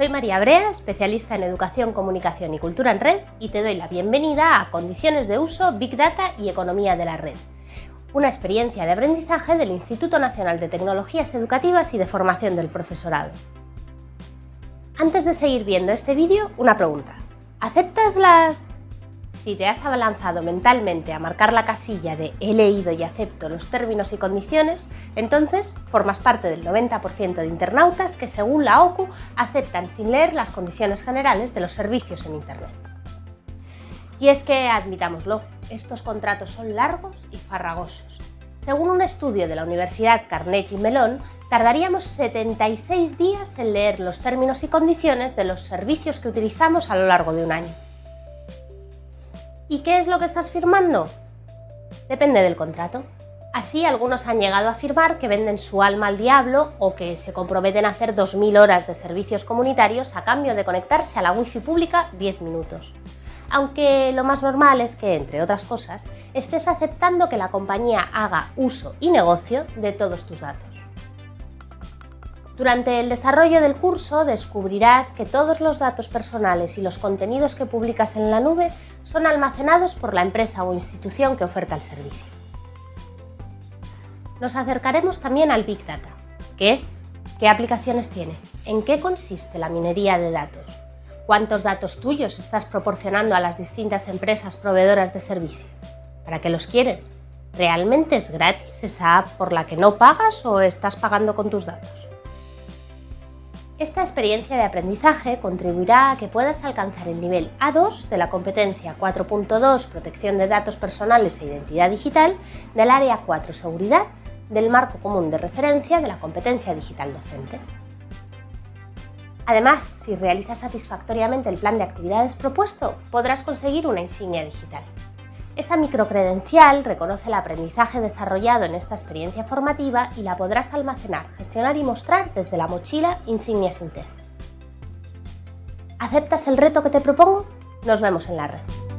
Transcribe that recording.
Soy María Brea, especialista en Educación, Comunicación y Cultura en Red y te doy la bienvenida a Condiciones de Uso, Big Data y Economía de la Red, una experiencia de aprendizaje del Instituto Nacional de Tecnologías Educativas y de Formación del Profesorado. Antes de seguir viendo este vídeo, una pregunta. ¿Aceptas las si te has abalanzado mentalmente a marcar la casilla de he leído y acepto los términos y condiciones, entonces formas parte del 90% de internautas que, según la OCU, aceptan sin leer las condiciones generales de los servicios en Internet. Y es que, admitámoslo, estos contratos son largos y farragosos. Según un estudio de la Universidad Carnegie Mellon, tardaríamos 76 días en leer los términos y condiciones de los servicios que utilizamos a lo largo de un año. ¿Y qué es lo que estás firmando? Depende del contrato. Así, algunos han llegado a afirmar que venden su alma al diablo o que se comprometen a hacer 2.000 horas de servicios comunitarios a cambio de conectarse a la wifi pública 10 minutos. Aunque lo más normal es que, entre otras cosas, estés aceptando que la compañía haga uso y negocio de todos tus datos. Durante el desarrollo del curso descubrirás que todos los datos personales y los contenidos que publicas en la nube son almacenados por la empresa o institución que oferta el servicio. Nos acercaremos también al Big Data. ¿Qué es? ¿Qué aplicaciones tiene? ¿En qué consiste la minería de datos? ¿Cuántos datos tuyos estás proporcionando a las distintas empresas proveedoras de servicio? ¿Para qué los quieren? ¿Realmente es gratis esa app por la que no pagas o estás pagando con tus datos? Esta experiencia de aprendizaje contribuirá a que puedas alcanzar el nivel A2 de la competencia 4.2 Protección de datos personales e identidad digital del área 4 Seguridad del marco común de referencia de la competencia digital docente. Además, si realizas satisfactoriamente el plan de actividades propuesto, podrás conseguir una insignia digital. Esta microcredencial reconoce el aprendizaje desarrollado en esta experiencia formativa y la podrás almacenar, gestionar y mostrar desde la mochila Insignia Inter. ¿Aceptas el reto que te propongo? Nos vemos en la red.